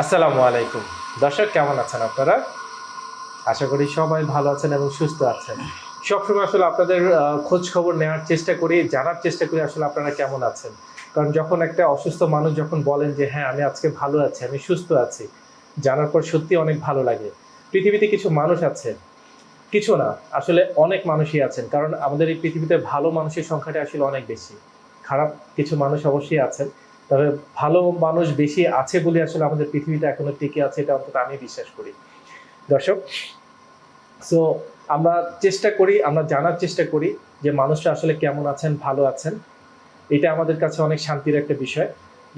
আসসালামু আলাইকুম। দর্শক, কেমন আছেন আপনারা? আশা করি সবাই ভালো আছেন এবং সুস্থ আছেন। সবসময় আসলে আপনাদের খোঁজ খবর নেওয়ার চেষ্টা করি, জানার চেষ্টা করি আসলে আপনারা কেমন আছেন। কারণ যখন একটা অসুস্থ মানুষ যখন বলেন যে হ্যাঁ আমি আজকে ভালো আছি, আমি সুস্থ আছি, জানার পর সত্যি অনেক ভালো লাগে। পৃথিবীতে কিছু মানুষ আছে কিছু না, আসলে অনেক মানুষই আছেন। কারণ আমাদের এই পৃথিবীতে ভালো মানুষের সংখ্যাটা আসলে অনেক বেশি। খারাপ কিছু মানুষ অবশ্যই আছেন। তবে ভালো মানুষ বেশি আছে বলে আসলে আমাদের পৃথিবীটা এখনও টিকে আছে, এটা অন্তত আমি বিশ্বাস করি। দর্শক সো আমরা চেষ্টা করি, আমরা জানার চেষ্টা করি যে মানুষটা আসলে কেমন আছেন, ভালো আছেন। এটা আমাদের কাছে অনেক শান্তির একটা বিষয়।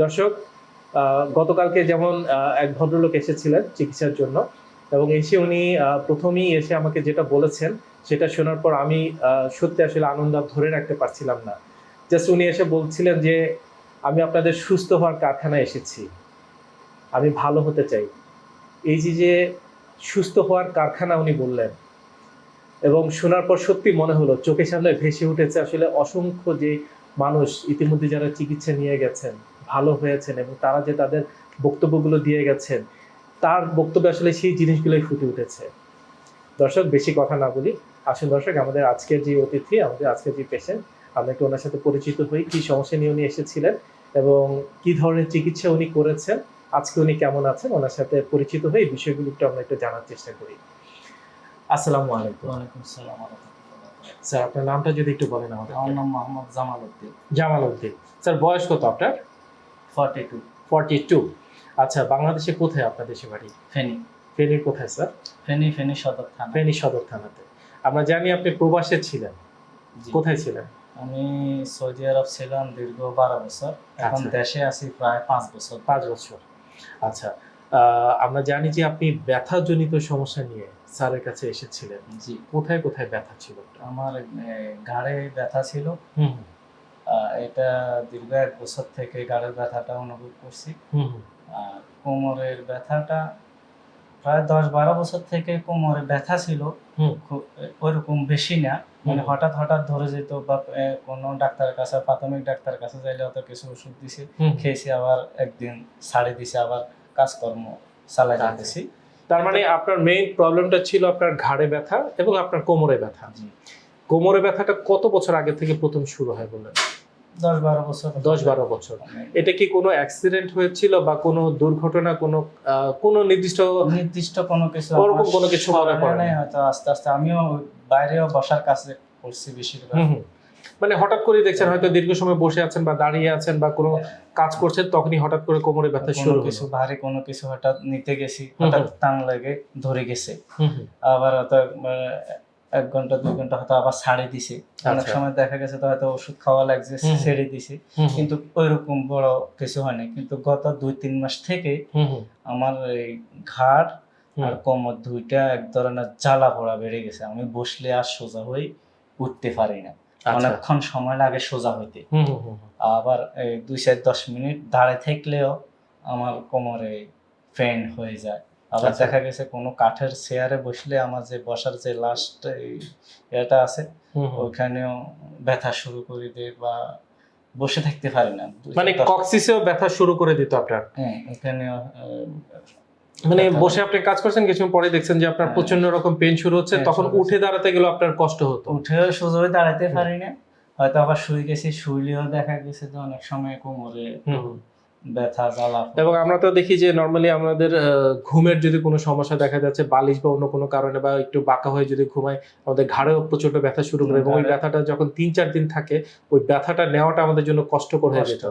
দর্শক গতকালকে যেমন এক ভদ্রলোক এসেছিলেন চিকিৎসার জন্য এবং এসে উনি প্রথমেই এসে আমাকে যেটা বলেছেন সেটা শোনার পর আমি সত্যি আসলে আনন্দ ধরে রাখতে পারছিলাম না। জাস্ট উনি এসে বলছিলেন যে আমি আপনাদের সুস্থ হওয়ার কারখানায় এসেছি। আমি ভালো হতে চাই। এই যে যে সুস্থ হওয়ার কারখানা উনি বললেন এবং শোনার পর সত্যি মনে হলো, চোখের সামনে ভেসে উঠেছে আসলে অসংখ্য যে মানুষ ইতিমধ্যে যারা চিকিৎসা নিয়ে গেছেন, ভালো হয়েছেন এবং তারা যে তাদের বক্তব্যগুলো দিয়ে গেছেন, তার বক্তব্যে আসলে সেই জিনিসগুলোই ফুটে উঠেছে। দর্শক, বেশি কথা না বলি। আসুন দর্শক, আমাদের আজকের যে অতিথি, আমাদের আজকের যে পেশেন্ট আমরা একটু ওনার সাথে পরিচিত হই কি সমস্যা নিয়ে উনি এসেছিলেন এবং কি ধরনের চিকিৎসা উনি করেছেন আজকে উনি কেমন আছেন ওনার সাথে পরিচিত হয়ে এই বিষয়গুলো একটু আমরা একটু জানার চেষ্টা করি। আসসালামু আলাইকুম। ওয়ালাইকুম সালাম ওয়া রাহমাতুল্লাহ। স্যার আপনার নামটা যদি একটু বলেন আমাদের। আমার নাম মোহাম্মদ জামাল উদ্দিন। জামাল উদ্দিন। স্যার বয়স কত আপনার? Forty two. Forty two. আচ্ছা বাংলাদেশে কোথায় আপনার দেশে বাড়ি? ফেনী। ফেনীর কোথায় স্যার? ফেনী ফেনী সদর থানা। ফেনী সদর থানাতে। আমরা জানি আপনি প্রবাসে ছিলেন। কোথায় ছিলেন? আমি সৌদি আরব ছিলাম দীর্ঘ বারো বছর। এখন আচ্ছা। দেশে আছি প্রায় পাঁচ বছর। পাঁচ বছর। আচ্ছা আমরা জানি যে আপনি ব্যথাজনিত সমস্যা নিয়ে স্যারের কাছে এসেছিলেন। জি। কোথায় কোথায় ব্যথা ছিল? আমার ঘাড়ে ব্যথা ছিল। এটা দীর্ঘ এক বছর থেকে গাড়ের ব্যথাটা অনুভব করছি। আর কোমরের ব্যথাটা প্রায় দশ বারো বছর থেকে কোমরে ব্যথা ছিল। ওইরকম বেশি না। মানে হঠাৎ হঠাৎ ধরে যেত বা কোন ডাক্তারের কাছে প্রাথমিক ডাক্তারের কাছে যাইলে অত কিছু ওষুধ দিছে। খেয়েছি আবার একদিন ছাড়ে দিছে আবার কাজকর্ম চালাই যাতেছি তার মানে আপনার মেইন প্রবলেমটা ছিল আপনার ঘাড়ে ব্যথা এবং আপনার কোমরে ব্যথা। কোমরে ব্যথাটা কত বছর আগে থেকে প্রথম শুরু হয় বললেন? দশ বারো বছর। এটা কি কোনো অ্যাক্সিডেন্ট হয়েছিল বা কোনো দুর্ঘটনা কোনো কোনো নির্দিষ্ট নির্দিষ্ট কোনো কিছু ওরকম কোনো কিছু মনে পড়ে না? হয়তো আস্তে আস্তে আমিও বাইরেও বসার কাছে করছি বেশিরভাগ। মানে হঠাৎ করে দেখছেন হয়তো দীর্ঘ সময় বসে আছেন বা দাঁড়িয়ে আছেন বা কোনো কাজ করছেন তখনই হঠাৎ করে কোমরে ব্যথা শুরু কিছু ভারী কোনো কিছু হঠাৎ নিতে গেছি হঠাৎ টান লাগে ধরে গেছে। আবার হয়তো এক ঘণ্টা দুই ঘণ্টা হয়তো আবার ছাড়ে দিছে অনেক আচ্ছা। সময় দেখা গেছে তো হয়তো ওষুধ খাওয়া লাগছে ছেড়ে দিছে। কিন্তু ওইরকম বড় কিছু হয়নি কিন্তু গত দুই তিন মাস থেকে। আমার এই ঘাড় আর কোমর দুইটা এক ধরনের জ্বালা পোড়া বেড়ে গেছে আমি বসলে আর সোজা হয়ে উঠতে পারি না আচ্ছা। অনেকক্ষণ সময় লাগে সোজা হইতে। আবার দুই চার দশ মিনিট দাঁড়িয়ে থাকলেও আমার কোমরে পেন হয়ে যায় আবার আচ্ছা। দেখা গেছে কোনো কাঠের চেয়ারে বসলে আমার যে বসার যে লাস্ট এটা আছে। ওইখানেও ব্যথা শুরু করে দেয় বা বসে থাকতে পারে না মানে কক্সিসেও ব্যথা শুরু করে দিত আপনার হ্যাঁ মানে বসে আপনি কাজ করছেন কিছু পরে দেখছেন যে আপনার হ্যাঁ। প্রচণ্ড রকম পেন শুরু হচ্ছে হ্যাঁ, তখন উঠে দাঁড়াতে গেলে আপনার কষ্ট হতো উঠেও সোজা হয়ে দাঁড়াতে পারি না হয়তো আবার শুয়ে গেছি শুইলেও দেখা গেছে যে অনেক সময় কোমরে। ব্যথা জ্বালা এবং আমরা তো দেখি যে নর্মালি আমাদের ঘুমের যদি কোনো সমস্যা দেখা যাচ্ছে বালিশ বা অন্য কোনো কারণে বা একটু বাঁকা হয়ে যদি ঘুমাই আমাদের ঘাড়েও প্রচণ্ড ব্যথা শুরু করে এবং ওই ব্যথাটা যখন তিন চার দিন থাকে ওই ব্যথাটা নেওয়াটা আমাদের জন্য কষ্টকর হয়ে যেত।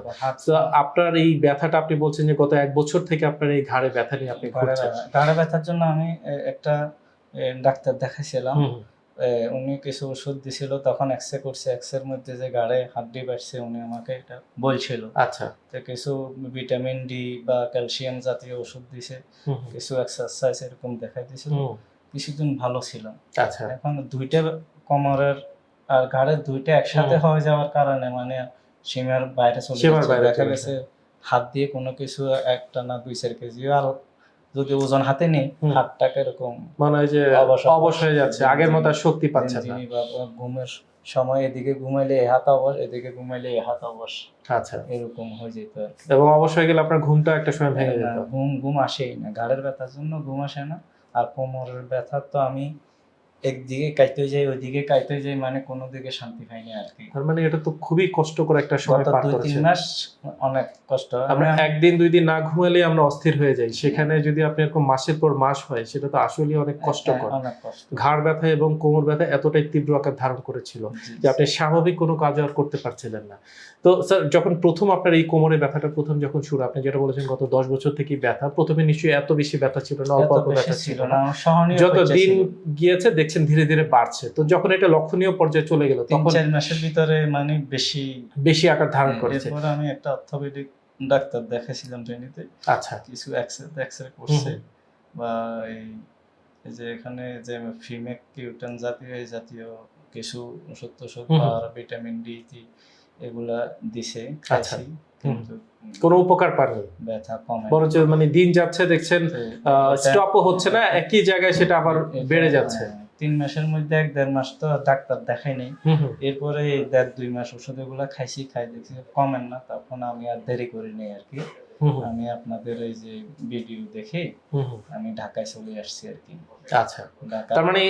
তো আপনার এই ব্যথাটা আপনি বলছেন যে গত এক বছর থেকে আপনার এই ঘাড়ে ব্যথা নিয়ে আপনি ঘাড়ে ব্যথার জন্য আমি একটা ডাক্তার দেখাইছিলাম। উনি কিছু ওষুধ দিছিল তখন এক্সরে করছে এক্সের মধ্যে যে গাড়ে হাড্ডি বাড়ছে উনি আমাকে এটা বলছিল। আচ্ছা। তো কিছু ভিটামিন ডি বা ক্যালসিয়াম জাতীয় ওষুধ দিছে। কিছু এক্সারসাইজ এরকম দেখাই দিছিল। কিছুদিন ভালো ছিল। আচ্ছা। এখন দুইটা কোমরের আর ঘাড়ের দুইটা একসাথে হয়ে যাওয়ার কারণে মানে সীমার বাইরে চলে যাচ্ছে। দেখা গেছে হাত দিয়ে কোনো কিছু একটা না দুই চার কেজি আর যদি ওজন হাতে নেই হাতটা হাতটাকে এরকম মানে হয় যে অবশ- হয়ে যাচ্ছে আগের মতো শক্তি পাচ্ছে না। ঘুমের সময় এদিকে ঘুমাইলে এ হাত অবশ এদিকে ঘুমাইলে এ হাত অবশ। আচ্ছা। এরকম হয়ে যেত এবং অবশ এবং অবশ্যই গেলে আপনার ঘুমটা একটা সময় ভেঙে যেত। ঘুম ঘুম আসেই না ঘাড়ের ব্যথার জন্য ঘুম আসে না। আর কোমরের ব্যথা তো আমি একদিকে কাইতে যাই ওইদিকে কাইতে যাই মানে কোনো দিকে শান্তি পাইনি আর কি। তার মানে এটা তো খুবই কষ্টকর একটা সময় পার দুই তিন মাস অনেক কষ্ট। আমরা একদিন দুই দিন না ঘুমালে আমরা অস্থির হয়ে যাই। সেখানে যদি আপনি এরকম মাসের পর মাস হয় সেটা তো আসলে অনেক কষ্টকর। অনেক কষ্ট। ঘাড় ব্যথা এবং কোমর ব্যথা এতটাই তীব্র আকার ধারণ করেছিল যে আপনি স্বাভাবিক কোনো কাজ আর করতে পারছিলেন না। তো স্যার যখন প্রথম আপনার এই কোমরের ব্যথাটা প্রথম যখন শুরু আপনি যেটা বলেছেন গত দশ বছর থেকে ব্যথা প্রথমে নিশ্চয়ই এত বেশি ব্যথা ছিল না অল্প অল্প ব্যথা ছিল না যত দিন। গিয়েছে দেখছেন ধীরে ধীরে বাড়ছে। তো যখন এটা লক্ষণীয় পর্যায়ে চলে গেল তখন চার মাসের ভিতরে মানে বেশি বেশি আকার ধারণ করেছে। এরপর আমি একটা অর্থোপেডিক ডাক্তার দেখাছিলাম ট্রেনিতে। আচ্ছা। কিছু এক্সরে এক্সরে করছে বা এই যে এখানে যে ফিমেক কিউটেন জাতীয় এই জাতীয় কিছু ওষুধ হুম। বা ভিটামিন ডি টি এগুলা দিছে আচ্ছা। খাইছি। কিন্তু কোনো উপকার পাননি। ব্যথা কমে না। বরঞ্চ মানে দিন যাচ্ছে দেখছেন স্টপও হচ্ছে না একই জায়গায় সেটা আবার বেড়ে যাচ্ছে। হ্যাঁ, তিন মাসের মধ্যে এক দেড় মাস তো ডাক্তার দেখাই নেই। এরপরে দেড় দুই মাস ওষুধ এগুলা খাইছি খাই দেখছি কমেন না তখন আমি আর দেরি করি নাই আর কি। আমি আপনাদের এই যে ভিডিও দেখে। আমি ঢাকায় চলে আসছি আর কি। আচ্ছা। তার মানে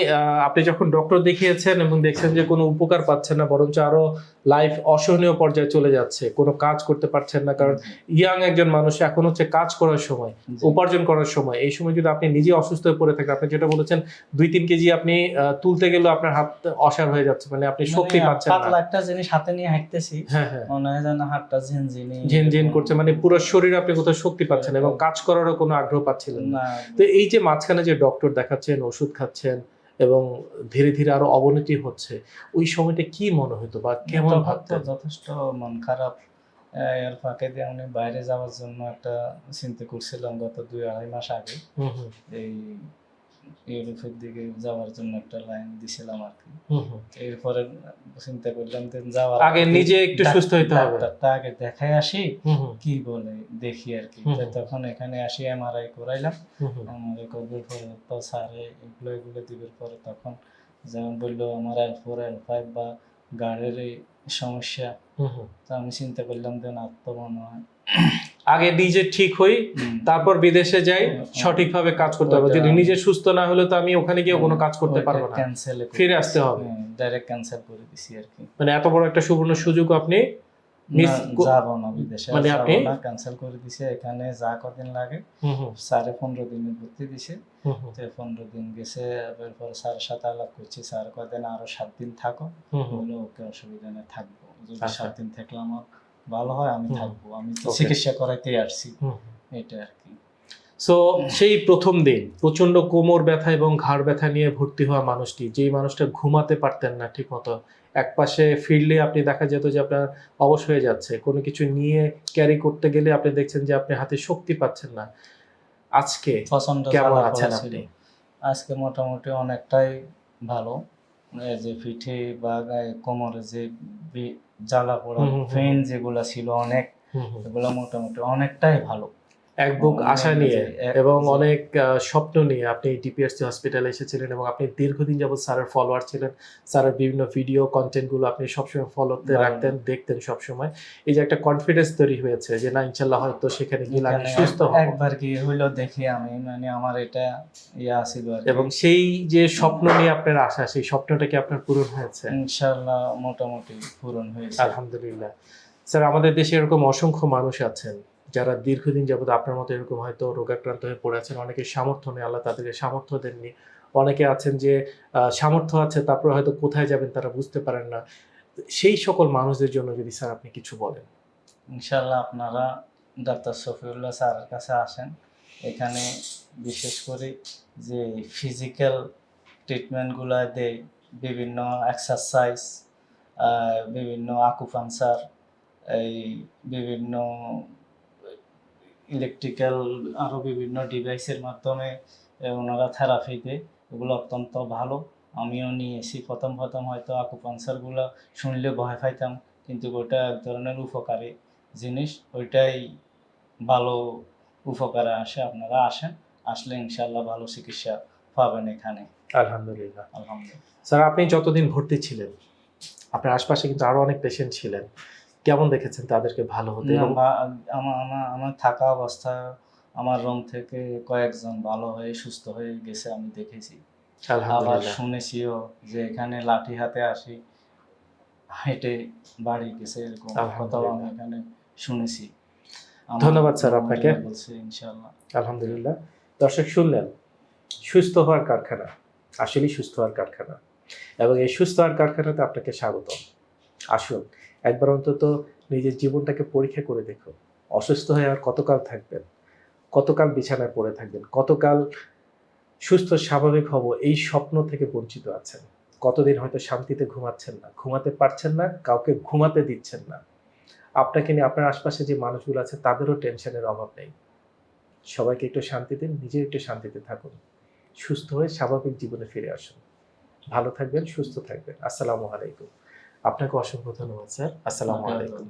আপনি যখন ডক্টর দেখিয়েছেন এবং দেখছেন যে কোনো উপকার পাচ্ছেন না বরঞ্চ আরও লাইফ অসহনীয় পর্যায়ে চলে যাচ্ছে কোনো কাজ করতে পারছেন না কারণ ইয়াং একজন মানুষ এখন হচ্ছে কাজ করার সময় উপার্জন করার সময়। এই সময় যদি আপনি নিজে অসুস্থ হয়ে পড়ে থাকেন আপনি যেটা বলেছেন দুই তিন কেজি আপনি তুলতে গেলে আপনার হাত অসার হয়ে যাচ্ছে মানে আপনি শক্তি মানে পাচ্ছেন পাতলা না একটা জিনিস হাতে নিয়ে হাঁটতেছি হ্যাঁ হ্যাঁ। মনে হয় যেন হাতটা ঝিনঝিনি। ঝিনঝিন করছে মানে পুরো শরীরে আপনি কোথাও শক্তি পাচ্ছেন এবং কাজ করারও কোনো আগ্রহ পাচ্ছিলেন না। তো এই যে মাঝখানে যে ডক্টর দেখাচ্ছেন ওষুধ খাচ্ছেন এবং ধীরে ধীরে আরও অবনতি হচ্ছে ওই সময়টা কি মনে হতো বা কেমন ভাবতেন? যথেষ্ট মন খারাপ। এর ফাঁকে দিয়ে আমি বাইরে যাওয়ার জন্য একটা চিন্তা করছিলাম গত দুই আড়াই মাস আগে। এই ইউরোপের দিকে যাওয়ার জন্য একটা লাইন দিছিলাম আর কি। এরপরে চিন্তা করলাম যে যাওয়ার আগে নিজে একটু সুস্থ হইতে হবে। ডাক্তারটা আগে দেখাই আসি কি বলে দেখি আর কি। তখন এখানে আসি এমআরআই করাইলাম। এমআরআই করবার পরে তো স্যারে এগুলো এগুলো দিবার পরে তখন যেমন বলল আমার এল ফোর এল ফাইভ বা গাড়ির সমস্যা। তো আমি চিন্তা করলাম যে না তো মনে হয় আগে নিজে ঠিক হই তারপর বিদেশে যাই সঠিকভাবে কাজ করতে হবে যদি নিজে সুস্থ না হলে তো আমি ওখানে গিয়ে কোনো কাজ করতে পারব না। ফিরে আসতে হবে। ডাইরেক্ট ক্যান্সেল করে দিছি আর কি। মানে এত বড় একটা সুবর্ণ সুযোগ আপনি মিস না, যাব না বিদেশে মানে আপনি- ক্যান্সেল করে দিছে। এখানে যা কদিন লাগে স্যারে পনেরো দিনের ভর্তি দিছে। তো পনেরো দিন গেছে এরপর স্যারের সাথে আলাপ করছি। স্যার কদিন আরও সাত দিন থাকো। বলে ওকে অসুবিধা নেই থাকব। যদি আচ্ছা। সাত দিন থাকলাম ভালো হয় আমি থাকব। আমি চিকিৎসা করাইতেই আসছি। এটা আর কি। সো সেই প্রথম দিন প্রচণ্ড কোমর ব্যথা এবং ঘাড় ব্যথা নিয়ে ভর্তি হওয়া মানুষটি যেই মানুষটা ঘুমাতে পারতেন না ঠিক মতো এক পাশে ফিরলে আপনি দেখা যেত যে আপনার অবশ হয়ে যাচ্ছে কোনো কিছু নিয়ে ক্যারি করতে গেলে আপনি দেখছেন যে আপনি হাতে শক্তি পাচ্ছেন না। আজকে কেমন আছেন আপনি? আজকে মোটামুটি অনেকটাই ভালো। যে পিঠে বা গায়ে কোমরে যে জ্বালা পোড়া। পেন যেগুলা ছিল অনেক। এগুলো মোটামুটি অনেকটাই ভালো এক বুক আশা নিয়ে এবং অনেক স্বপ্ন নিয়ে আপনি হসপিটালে এসেছিলেন এবং আপনি দীর্ঘদিন যাবত স্যারের ফলোয়ার ছিলেন। স্যারের বিভিন্ন ভিডিও কন্টেন্টগুলো আপনি সবসময় ফলোতে রাখতেন দেখতেন সবসময়। এই যে একটা কনফিডেন্স তৈরি হয়েছে যে না ইনশাল্লাহ হয়তো সেখানে গেলে আমি সুস্থ হব। একবার কি হইল দেখি আমি মানে আমার এটা ইয়া ছিল এবং সেই যে স্বপ্ন নিয়ে আপনার আশা সেই স্বপ্নটা কি আপনার পূরণ হয়েছে? ইনশাল্লাহ মোটামুটি পূরণ হয়েছে। আলহামদুলিল্লাহ। স্যার আমাদের দেশে এরকম অসংখ্য মানুষ আছেন। যারা দীর্ঘদিন যাবত আপনার মতো এরকম হয়তো রোগাক্রান্ত হয়ে পড়ে আছেন অনেকে সামর্থ্য নেই, আল্লাহ তাদেরকে সামর্থ্য দেননি। অনেকে আছেন যে সামর্থ্য আছে, তারপরে হয়তো কোথায় যাবেন তারা বুঝতে পারেন না। সেই সকল মানুষদের জন্য যদি স্যার আপনি কিছু বলেন। ইনশাল্লাহ আপনারা ডাক্তার শফিউল্লাহ স্যারের কাছে আসেন। এখানে বিশেষ করে যে ফিজিক্যাল ট্রিটমেন্টগুলো দেয়, বিভিন্ন এক্সারসাইজ বিভিন্ন আকুপাংচার এই বিভিন্ন ইলেকট্রিক্যাল আরও বিভিন্ন ডিভাইসের মাধ্যমে ওনারা থেরাপি দেয়। এগুলো অত্যন্ত ভালো। আমিও নিয়েছি প্রথম প্রথম হয়তো আকুপাংচারগুলো শুনলে ভয় পাইতাম কিন্তু ওটা এক ধরনের উপকারী জিনিস। ওইটাই ভালো উপকারে আসে। আপনারা আসেন আসলে ইনশাল্লাহ ভালো চিকিৎসা পাবেন এখানে। আলহামদুলিল্লাহ। আলহামদুলিল্লাহ। স্যার আপনি যতদিন ভর্তি ছিলেন আপনার আশপাশে কিন্তু আরও অনেক পেশেন্ট ছিলেন। কেমন দেখেছেন তাদেরকে ভালো হতে? আমার আমার আমার থাকা অবস্থা আমার রুম থেকে কয়েকজন ভালো হয়ে সুস্থ হয়ে গেছে আমি দেখেছি। আবার শুনেছিও যে এখানে লাঠি হাতে আসি হেঁটে বাড়ি গেছে এরকম কথাও আমি এখানে শুনেছি। ধন্যবাদ স্যার আপনাকে। বলছে ইনশাল্লাহ আলহামদুলিল্লাহ। দর্শক শুনলেন সুস্থ হওয়ার কারখানা আসলেই সুস্থ হওয়ার কারখানা। এবং এই সুস্থ হওয়ার কারখানাতে আপনাকে স্বাগত আসুন, একবার অন্তত নিজের জীবনটাকে পরীক্ষা করে দেখুন। অসুস্থ হয়ে আর কতকাল থাকবেন? কতকাল বিছানায় পড়ে থাকবেন? কতকাল সুস্থ, স্বাভাবিক হব? এই স্বপ্ন থেকে বঞ্চিত আছেন। কতদিন হয়তো শান্তিতে ঘুমাচ্ছেন না? ঘুমাতে পারছেন না, কাউকে ঘুমাতে দিচ্ছেন না। আপনাকে নিয়ে, আপনার আশপাশে যে মানুষগুলো আছে, তাদেরও টেনশনের অভাব নেই। সবাইকে একটু শান্তি দিন নিজে একটু শান্তিতে থাকুন। সুস্থ হয়ে স্বাভাবিক জীবনে ফিরে আসুন। ভালো থাকবেন, সুস্থ থাকবেন। আসসালামু আলাইকুম। আপনাকে অসংখ্য ধন্যবাদ স্যার আসসালামু আলাইকুম।